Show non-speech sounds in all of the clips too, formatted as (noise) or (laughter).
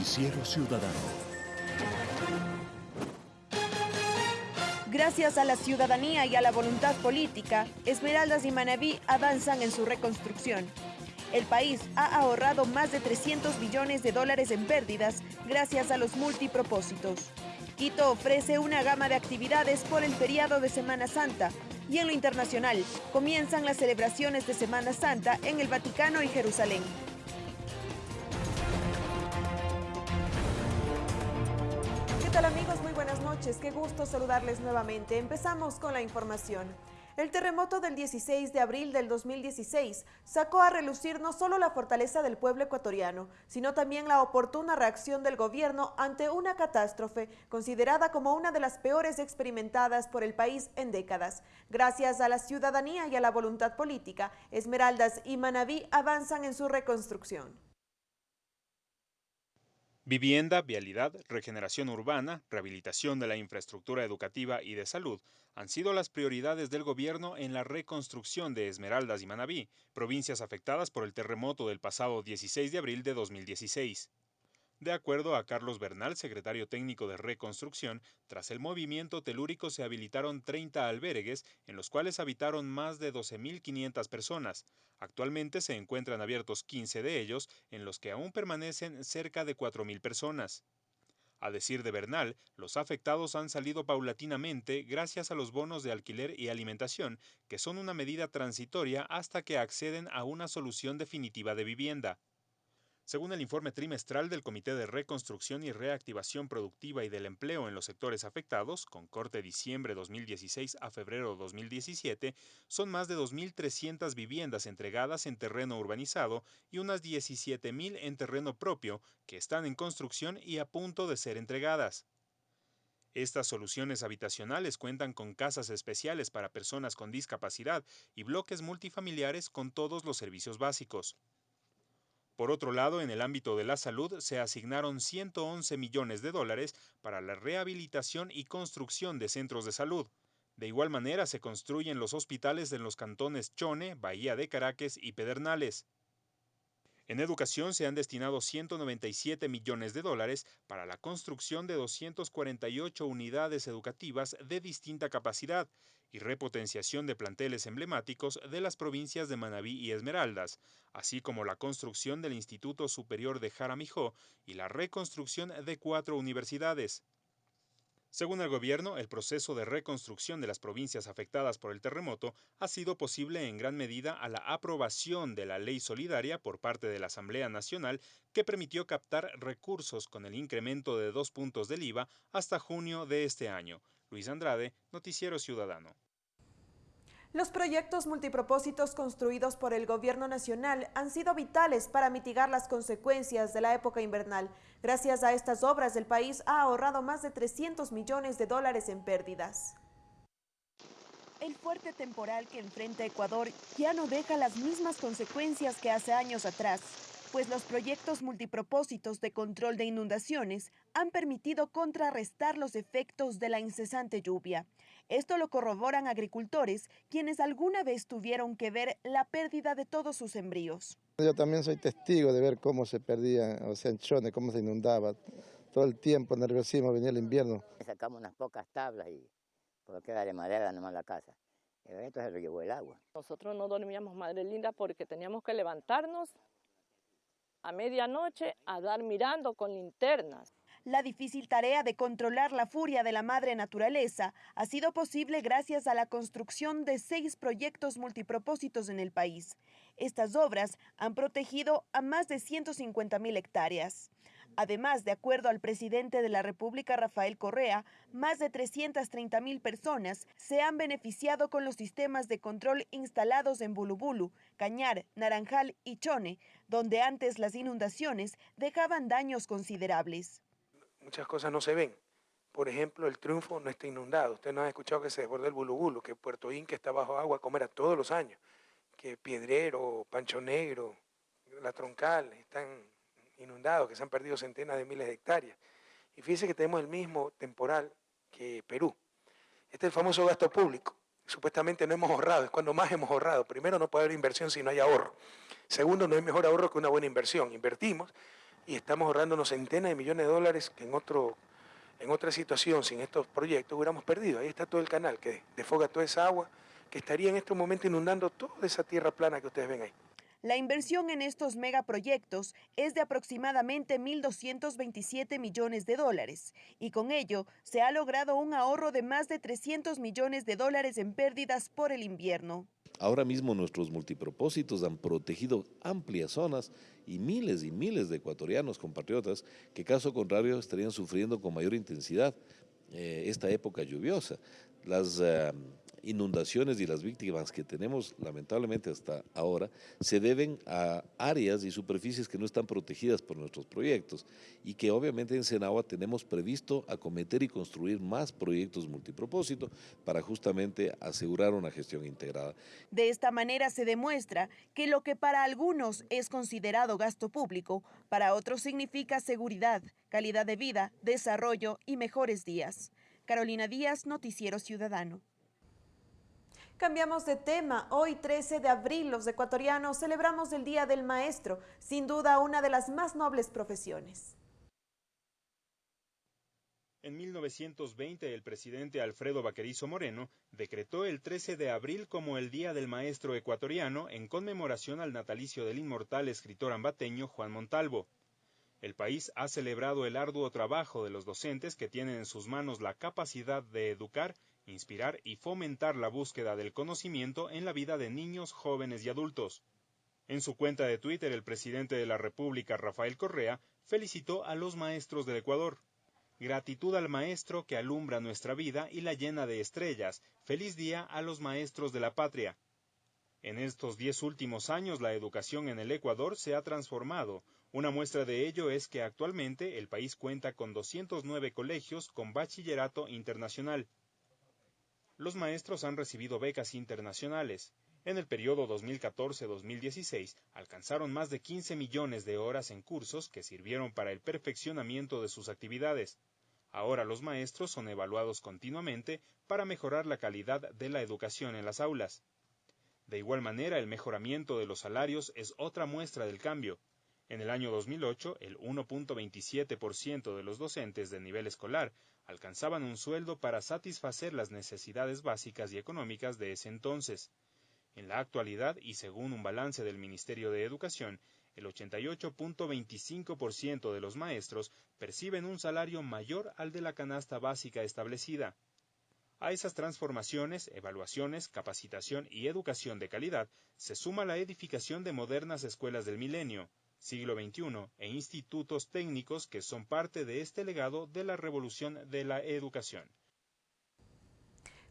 Noticiero Ciudadano. Gracias a la ciudadanía y a la voluntad política, Esmeraldas y Manabí avanzan en su reconstrucción. El país ha ahorrado más de 300 billones de dólares en pérdidas gracias a los multipropósitos. Quito ofrece una gama de actividades por el feriado de Semana Santa y en lo internacional comienzan las celebraciones de Semana Santa en el Vaticano y Jerusalén. Tal amigos? Muy buenas noches. Qué gusto saludarles nuevamente. Empezamos con la información. El terremoto del 16 de abril del 2016 sacó a relucir no solo la fortaleza del pueblo ecuatoriano, sino también la oportuna reacción del gobierno ante una catástrofe considerada como una de las peores experimentadas por el país en décadas. Gracias a la ciudadanía y a la voluntad política, Esmeraldas y Manabí avanzan en su reconstrucción. Vivienda, vialidad, regeneración urbana, rehabilitación de la infraestructura educativa y de salud han sido las prioridades del gobierno en la reconstrucción de Esmeraldas y Manabí, provincias afectadas por el terremoto del pasado 16 de abril de 2016. De acuerdo a Carlos Bernal, secretario técnico de Reconstrucción, tras el movimiento telúrico se habilitaron 30 albergues en los cuales habitaron más de 12.500 personas. Actualmente se encuentran abiertos 15 de ellos, en los que aún permanecen cerca de 4.000 personas. A decir de Bernal, los afectados han salido paulatinamente gracias a los bonos de alquiler y alimentación, que son una medida transitoria hasta que acceden a una solución definitiva de vivienda. Según el informe trimestral del Comité de Reconstrucción y Reactivación Productiva y del Empleo en los sectores afectados, con corte diciembre 2016 a febrero 2017, son más de 2.300 viviendas entregadas en terreno urbanizado y unas 17.000 en terreno propio que están en construcción y a punto de ser entregadas. Estas soluciones habitacionales cuentan con casas especiales para personas con discapacidad y bloques multifamiliares con todos los servicios básicos. Por otro lado, en el ámbito de la salud se asignaron 111 millones de dólares para la rehabilitación y construcción de centros de salud. De igual manera, se construyen los hospitales en los cantones Chone, Bahía de Caracas y Pedernales. En educación se han destinado 197 millones de dólares para la construcción de 248 unidades educativas de distinta capacidad y repotenciación de planteles emblemáticos de las provincias de Manabí y Esmeraldas, así como la construcción del Instituto Superior de Jaramijó y la reconstrucción de cuatro universidades. Según el gobierno, el proceso de reconstrucción de las provincias afectadas por el terremoto ha sido posible en gran medida a la aprobación de la ley solidaria por parte de la Asamblea Nacional que permitió captar recursos con el incremento de dos puntos del IVA hasta junio de este año. Luis Andrade, Noticiero Ciudadano. Los proyectos multipropósitos construidos por el Gobierno Nacional han sido vitales para mitigar las consecuencias de la época invernal. Gracias a estas obras, el país ha ahorrado más de 300 millones de dólares en pérdidas. El fuerte temporal que enfrenta Ecuador ya no deja las mismas consecuencias que hace años atrás pues los proyectos multipropósitos de control de inundaciones han permitido contrarrestar los efectos de la incesante lluvia. Esto lo corroboran agricultores, quienes alguna vez tuvieron que ver la pérdida de todos sus embrios. Yo también soy testigo de ver cómo se perdía, o sea, en Chone, cómo se inundaba. Todo el tiempo nerviosismo, venía el invierno. Sacamos unas pocas tablas y por queda de madera nomás la casa. Esto se lo llevó el agua. Nosotros no dormíamos, madre linda, porque teníamos que levantarnos a medianoche a dar mirando con linternas. La difícil tarea de controlar la furia de la madre naturaleza ha sido posible gracias a la construcción de seis proyectos multipropósitos en el país. Estas obras han protegido a más de 150 mil hectáreas. Además, de acuerdo al presidente de la República, Rafael Correa, más de 330 mil personas se han beneficiado con los sistemas de control instalados en Bulubulu, Cañar, Naranjal y Chone, donde antes las inundaciones dejaban daños considerables. Muchas cosas no se ven. Por ejemplo, el triunfo no está inundado. Usted no ha escuchado que se desbordó el Bulubulu, que Puerto Inca está bajo agua como era todos los años, que Piedrero, Pancho Negro, La Troncal están inundados, que se han perdido centenas de miles de hectáreas. Y fíjense que tenemos el mismo temporal que Perú. Este es el famoso gasto público. Supuestamente no hemos ahorrado, es cuando más hemos ahorrado. Primero, no puede haber inversión si no hay ahorro. Segundo, no hay mejor ahorro que una buena inversión. Invertimos y estamos ahorrándonos centenas de millones de dólares que en, otro, en otra situación, sin estos proyectos, hubiéramos perdido. Ahí está todo el canal que defoga toda esa agua que estaría en este momento inundando toda esa tierra plana que ustedes ven ahí. La inversión en estos megaproyectos es de aproximadamente 1.227 millones de dólares y con ello se ha logrado un ahorro de más de 300 millones de dólares en pérdidas por el invierno. Ahora mismo nuestros multipropósitos han protegido amplias zonas y miles y miles de ecuatorianos compatriotas que caso contrario estarían sufriendo con mayor intensidad eh, esta época lluviosa. Las eh, inundaciones y las víctimas que tenemos lamentablemente hasta ahora se deben a áreas y superficies que no están protegidas por nuestros proyectos y que obviamente en Senagua tenemos previsto acometer y construir más proyectos multipropósito para justamente asegurar una gestión integrada. De esta manera se demuestra que lo que para algunos es considerado gasto público, para otros significa seguridad, calidad de vida, desarrollo y mejores días. Carolina Díaz, Noticiero Ciudadano. Cambiamos de tema. Hoy, 13 de abril, los ecuatorianos celebramos el Día del Maestro, sin duda una de las más nobles profesiones. En 1920, el presidente Alfredo Vaquerizo Moreno decretó el 13 de abril como el Día del Maestro Ecuatoriano en conmemoración al natalicio del inmortal escritor ambateño Juan Montalvo. El país ha celebrado el arduo trabajo de los docentes que tienen en sus manos la capacidad de educar inspirar y fomentar la búsqueda del conocimiento en la vida de niños, jóvenes y adultos. En su cuenta de Twitter, el presidente de la República, Rafael Correa, felicitó a los maestros del Ecuador. Gratitud al maestro que alumbra nuestra vida y la llena de estrellas. Feliz día a los maestros de la patria. En estos diez últimos años la educación en el Ecuador se ha transformado. Una muestra de ello es que actualmente el país cuenta con 209 colegios con bachillerato internacional los maestros han recibido becas internacionales. En el periodo 2014-2016 alcanzaron más de 15 millones de horas en cursos que sirvieron para el perfeccionamiento de sus actividades. Ahora los maestros son evaluados continuamente para mejorar la calidad de la educación en las aulas. De igual manera, el mejoramiento de los salarios es otra muestra del cambio. En el año 2008, el 1.27% de los docentes de nivel escolar alcanzaban un sueldo para satisfacer las necesidades básicas y económicas de ese entonces. En la actualidad, y según un balance del Ministerio de Educación, el 88.25% de los maestros perciben un salario mayor al de la canasta básica establecida. A esas transformaciones, evaluaciones, capacitación y educación de calidad se suma la edificación de modernas escuelas del milenio, siglo XXI e institutos técnicos que son parte de este legado de la revolución de la educación.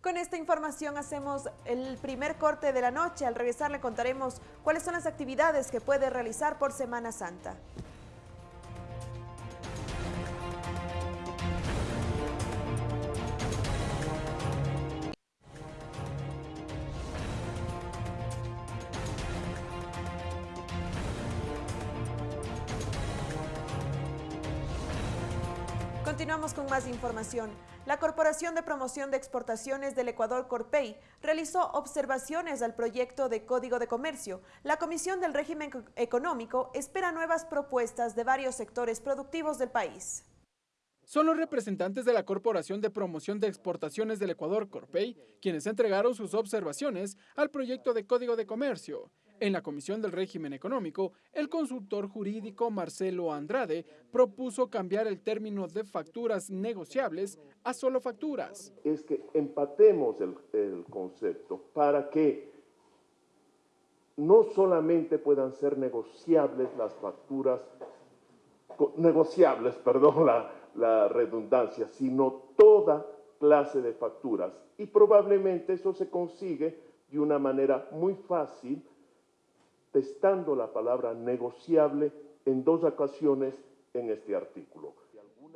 Con esta información hacemos el primer corte de la noche. Al regresar le contaremos cuáles son las actividades que puede realizar por Semana Santa. Continuamos con más información. La Corporación de Promoción de Exportaciones del Ecuador, Corpey, realizó observaciones al proyecto de Código de Comercio. La Comisión del Régimen Económico espera nuevas propuestas de varios sectores productivos del país. Son los representantes de la Corporación de Promoción de Exportaciones del Ecuador, Corpey, quienes entregaron sus observaciones al proyecto de Código de Comercio. En la Comisión del Régimen Económico, el consultor jurídico Marcelo Andrade propuso cambiar el término de facturas negociables a solo facturas. Es que empatemos el, concepto para que no solamente puedan ser negociables las facturas, negociables, (laughs) perdón la, redundancia, sino toda clase de facturas. Y probablemente eso se consigue de una manera muy fácil testando la palabra negociable en dos ocasiones en este artículo.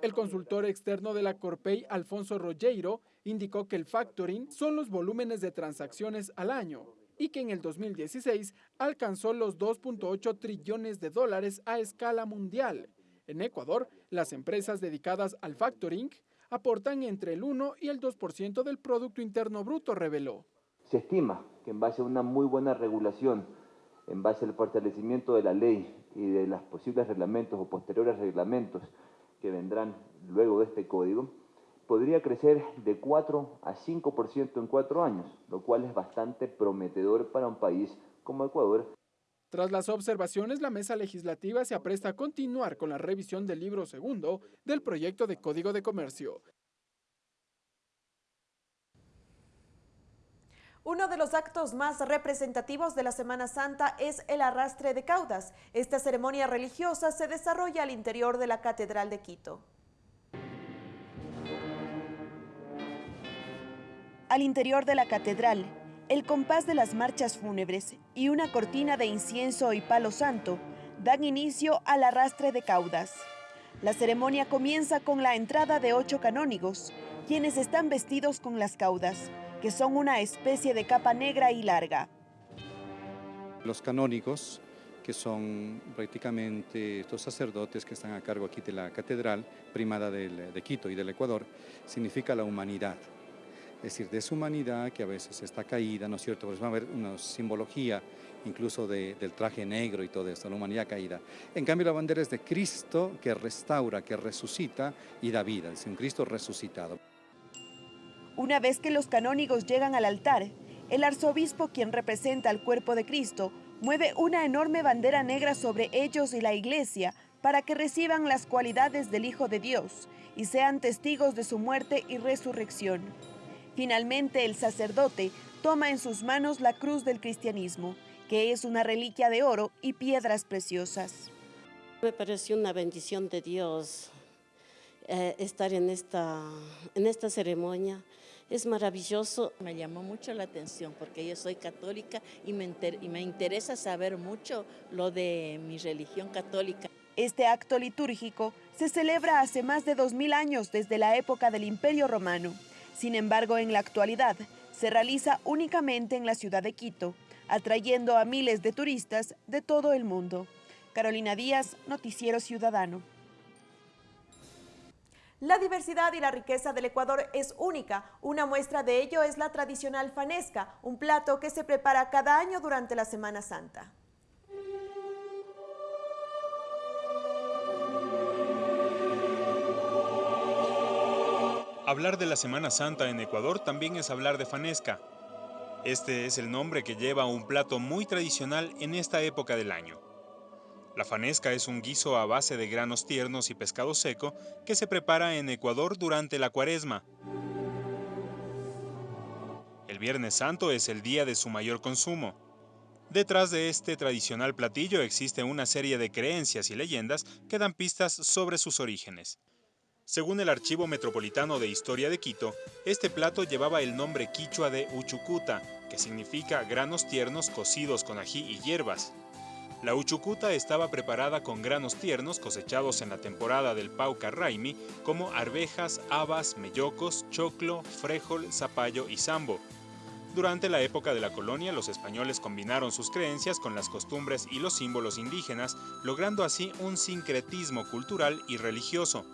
El consultor externo de la Corpey, Alfonso Rogueiro, indicó que el factoring son los volúmenes de transacciones al año y que en el 2016 alcanzó los 2.8 trillones de dólares a escala mundial. En Ecuador, las empresas dedicadas al factoring aportan entre el 1 y el 2% del Producto Interno Bruto, reveló. Se estima que en base a una muy buena regulación en base al fortalecimiento de la ley y de los posibles reglamentos o posteriores reglamentos que vendrán luego de este código, podría crecer de 4 a 5% en cuatro años, lo cual es bastante prometedor para un país como Ecuador. Tras las observaciones, la mesa legislativa se apresta a continuar con la revisión del libro segundo del proyecto de Código de Comercio. Uno de los actos más representativos de la Semana Santa es el arrastre de caudas. Esta ceremonia religiosa se desarrolla al interior de la Catedral de Quito. Al interior de la catedral, el compás de las marchas fúnebres y una cortina de incienso y palo santo dan inicio al arrastre de caudas. La ceremonia comienza con la entrada de ocho canónigos, quienes están vestidos con las caudas que son una especie de capa negra y larga. Los canónigos, que son prácticamente estos sacerdotes que están a cargo aquí de la catedral primada de Quito y del Ecuador, significa la humanidad. Es decir, de esa humanidad que a veces está caída, ¿no es cierto? Pues va a haber una simbología incluso del traje negro y todo esto, la humanidad caída. En cambio, la bandera es de Cristo que restaura, que resucita y da vida, es un Cristo resucitado. Una vez que los canónigos llegan al altar, el arzobispo, quien representa al cuerpo de Cristo, mueve una enorme bandera negra sobre ellos y la iglesia para que reciban las cualidades del Hijo de Dios y sean testigos de su muerte y resurrección. Finalmente, el sacerdote toma en sus manos la cruz del cristianismo, que es una reliquia de oro y piedras preciosas. Me pareció una bendición de Dios eh, estar en esta, en esta ceremonia es maravilloso. Me llamó mucho la atención porque yo soy católica y me, y me interesa saber mucho lo de mi religión católica. Este acto litúrgico se celebra hace más de 2000 años desde la época del Imperio Romano. Sin embargo, en la actualidad se realiza únicamente en la ciudad de Quito, atrayendo a miles de turistas de todo el mundo. Carolina Díaz, Noticiero Ciudadano. La diversidad y la riqueza del Ecuador es única. Una muestra de ello es la tradicional fanesca, un plato que se prepara cada año durante la Semana Santa. Hablar de la Semana Santa en Ecuador también es hablar de fanesca. Este es el nombre que lleva un plato muy tradicional en esta época del año. La fanesca es un guiso a base de granos tiernos y pescado seco que se prepara en Ecuador durante la cuaresma. El Viernes Santo es el día de su mayor consumo. Detrás de este tradicional platillo existe una serie de creencias y leyendas que dan pistas sobre sus orígenes. Según el Archivo Metropolitano de Historia de Quito, este plato llevaba el nombre quichua de uchucuta, que significa granos tiernos cocidos con ají y hierbas. La uchucuta estaba preparada con granos tiernos cosechados en la temporada del Pauca Raimi, como arvejas, habas, mellocos, choclo, frejol, zapallo y sambo. Durante la época de la colonia, los españoles combinaron sus creencias con las costumbres y los símbolos indígenas, logrando así un sincretismo cultural y religioso.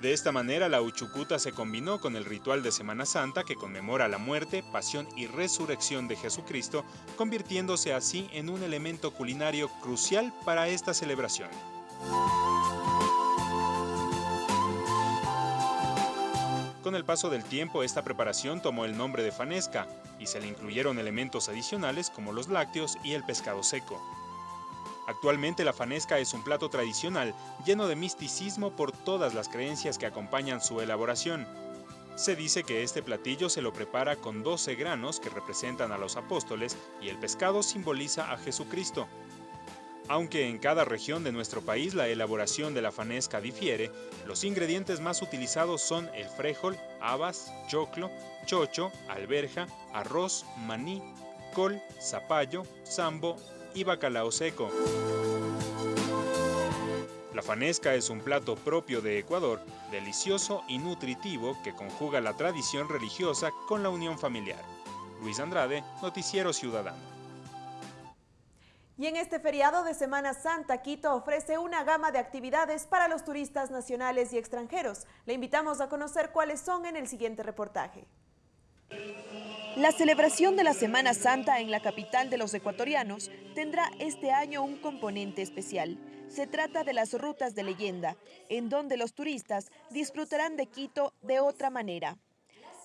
De esta manera, la Uchucuta se combinó con el ritual de Semana Santa que conmemora la muerte, pasión y resurrección de Jesucristo, convirtiéndose así en un elemento culinario crucial para esta celebración. Con el paso del tiempo, esta preparación tomó el nombre de fanesca y se le incluyeron elementos adicionales como los lácteos y el pescado seco. Actualmente la fanesca es un plato tradicional lleno de misticismo por todas las creencias que acompañan su elaboración. Se dice que este platillo se lo prepara con 12 granos que representan a los apóstoles y el pescado simboliza a Jesucristo. Aunque en cada región de nuestro país la elaboración de la fanesca difiere, los ingredientes más utilizados son el frijol, habas, choclo, chocho, alberja, arroz, maní, col, zapallo, sambo y bacalao seco. La fanesca es un plato propio de Ecuador, delicioso y nutritivo que conjuga la tradición religiosa con la unión familiar. Luis Andrade, Noticiero Ciudadano. Y en este feriado de Semana Santa, Quito ofrece una gama de actividades para los turistas nacionales y extranjeros. Le invitamos a conocer cuáles son en el siguiente reportaje. La celebración de la Semana Santa en la capital de los ecuatorianos tendrá este año un componente especial. Se trata de las rutas de leyenda, en donde los turistas disfrutarán de Quito de otra manera.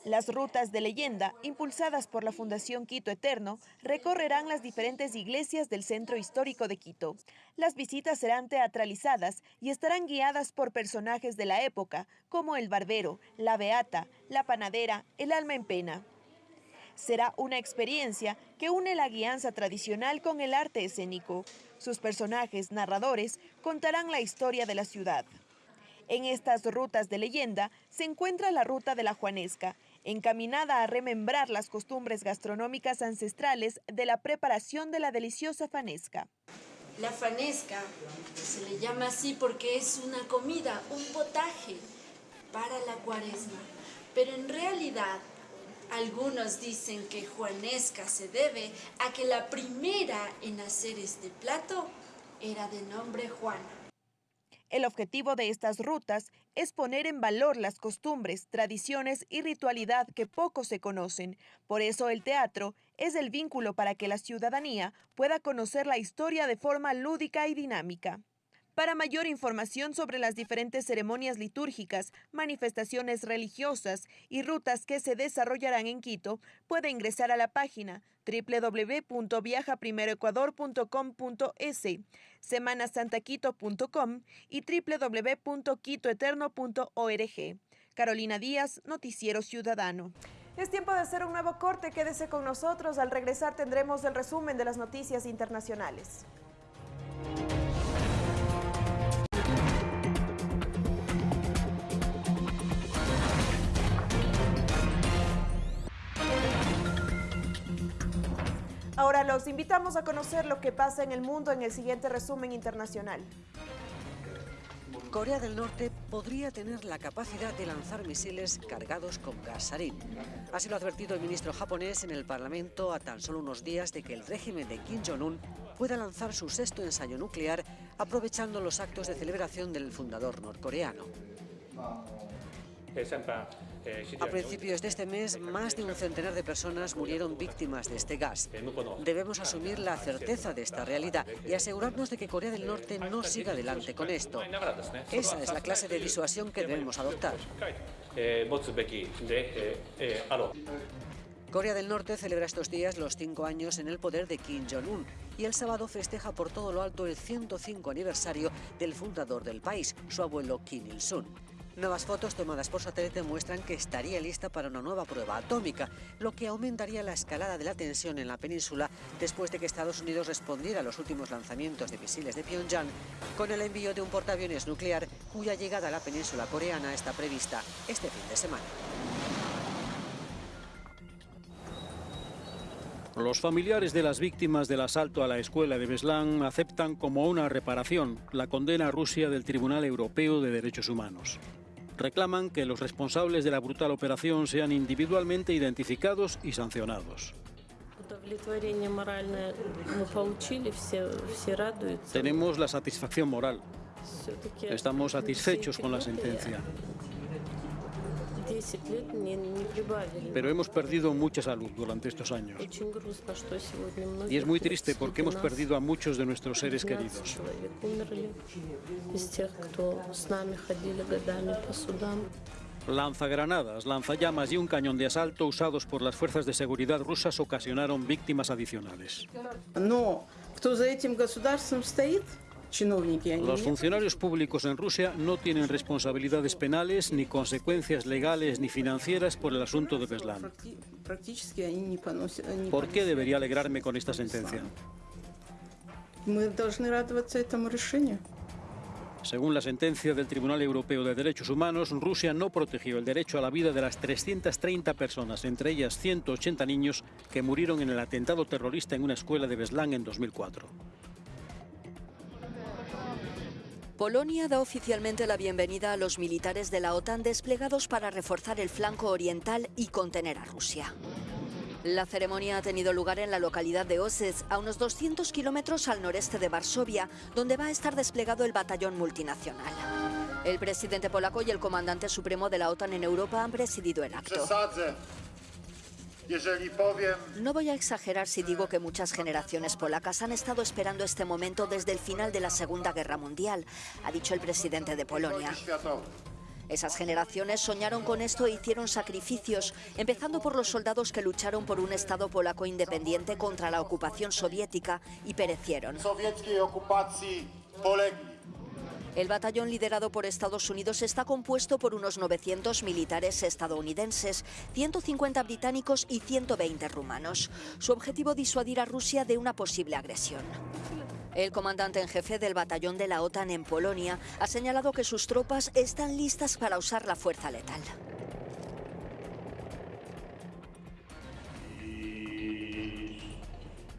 Las rutas de leyenda, impulsadas por la Fundación Quito Eterno, recorrerán las diferentes iglesias del centro histórico de Quito. Las visitas serán teatralizadas y estarán guiadas por personajes de la época, como el barbero, la beata, la panadera, el alma en pena. Será una experiencia que une la guianza tradicional con el arte escénico. Sus personajes narradores contarán la historia de la ciudad. En estas rutas de leyenda se encuentra la ruta de la Juanesca, encaminada a remembrar las costumbres gastronómicas ancestrales de la preparación de la deliciosa fanesca. La fanesca se le llama así porque es una comida, un potaje para la cuaresma. Pero en realidad, algunos dicen que juanesca se debe a que la primera en hacer este plato era de nombre Juana. El objetivo de estas rutas es poner en valor las costumbres, tradiciones y ritualidad que poco se conocen. Por eso el teatro es el vínculo para que la ciudadanía pueda conocer la historia de forma lúdica y dinámica. Para mayor información sobre las diferentes ceremonias litúrgicas, manifestaciones religiosas y rutas que se desarrollarán en Quito, puede ingresar a la página www.viajaprimeroecuador.com.es, semanasantaquito.com y www.quitoeterno.org. Carolina Díaz, Noticiero Ciudadano. Es tiempo de hacer un nuevo corte, quédese con nosotros. Al regresar tendremos el resumen de las noticias internacionales. Los invitamos a conocer lo que pasa en el mundo en el siguiente resumen internacional. Corea del Norte podría tener la capacidad de lanzar misiles cargados con gas sarín. Así lo ha advertido el ministro japonés en el Parlamento a tan solo unos días de que el régimen de Kim Jong-un pueda lanzar su sexto ensayo nuclear aprovechando los actos de celebración del fundador norcoreano. A principios de este mes, más de un centenar de personas murieron víctimas de este gas. Debemos asumir la certeza de esta realidad y asegurarnos de que Corea del Norte no siga adelante con esto. Esa es la clase de disuasión que debemos adoptar. Corea del Norte celebra estos días los cinco años en el poder de Kim Jong-un y el sábado festeja por todo lo alto el 105 aniversario del fundador del país, su abuelo Kim Il-sung. Nuevas fotos tomadas por satélite muestran que estaría lista para una nueva prueba atómica, lo que aumentaría la escalada de la tensión en la península después de que Estados Unidos respondiera a los últimos lanzamientos de misiles de Pyongyang con el envío de un portaaviones nuclear cuya llegada a la península coreana está prevista este fin de semana. Los familiares de las víctimas del asalto a la escuela de Beslan aceptan como una reparación la condena a Rusia del Tribunal Europeo de Derechos Humanos reclaman que los responsables de la brutal operación sean individualmente identificados y sancionados. Tenemos la satisfacción moral. Estamos satisfechos con la sentencia. Pero hemos perdido mucha salud durante estos años. Y es muy triste porque hemos perdido a muchos de nuestros seres queridos. Lanzagranadas, lanzallamas y un cañón de asalto usados por las fuerzas de seguridad rusas ocasionaron víctimas adicionales. Los funcionarios públicos en Rusia no tienen responsabilidades penales, ni consecuencias legales ni financieras por el asunto de Beslan. ¿Por qué debería alegrarme con esta sentencia? Según la sentencia del Tribunal Europeo de Derechos Humanos, Rusia no protegió el derecho a la vida de las 330 personas, entre ellas 180 niños, que murieron en el atentado terrorista en una escuela de Beslan en 2004. Polonia da oficialmente la bienvenida a los militares de la OTAN desplegados para reforzar el flanco oriental y contener a Rusia. La ceremonia ha tenido lugar en la localidad de Osec, a unos 200 kilómetros al noreste de Varsovia, donde va a estar desplegado el batallón multinacional. El presidente polaco y el comandante supremo de la OTAN en Europa han presidido el acto. No voy a exagerar si digo que muchas generaciones polacas han estado esperando este momento desde el final de la Segunda Guerra Mundial, ha dicho el presidente de Polonia. Esas generaciones soñaron con esto e hicieron sacrificios, empezando por los soldados que lucharon por un Estado polaco independiente contra la ocupación soviética y perecieron. El batallón liderado por Estados Unidos está compuesto por unos 900 militares estadounidenses, 150 británicos y 120 rumanos. Su objetivo disuadir a Rusia de una posible agresión. El comandante en jefe del batallón de la OTAN en Polonia ha señalado que sus tropas están listas para usar la fuerza letal.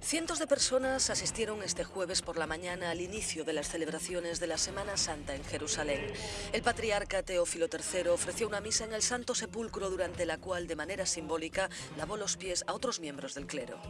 Cientos de personas asistieron este jueves por la mañana al inicio de las celebraciones de la Semana Santa en Jerusalén. El patriarca Teófilo III ofreció una misa en el Santo Sepulcro durante la cual, de manera simbólica, lavó los pies a otros miembros del clero.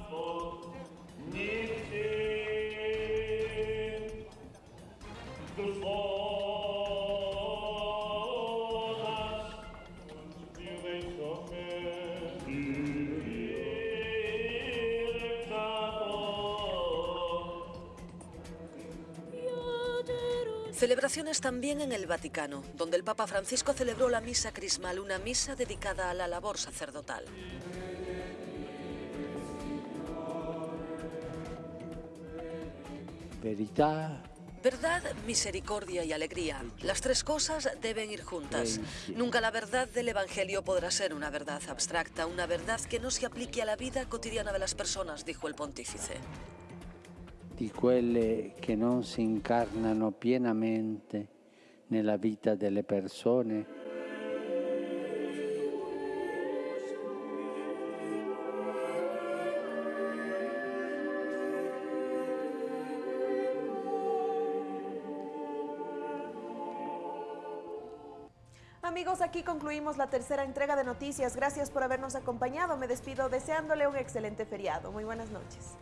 Celebraciones también en el Vaticano, donde el Papa Francisco celebró la misa crismal, una misa dedicada a la labor sacerdotal. Verità, Verdad, misericordia y alegría. Las tres cosas deben ir juntas. Nunca la verdad del Evangelio podrá ser una verdad abstracta, una verdad que no se aplique a la vida cotidiana de las personas, dijo el pontífice. Di quelle che non si incarnano pienamente nella vita delle persone. Amigos, aquí concluimos la tercera entrega de noticias. Gracias por habernos acompañado. Me despido deseándole un excelente feriado. Muy buenas noches.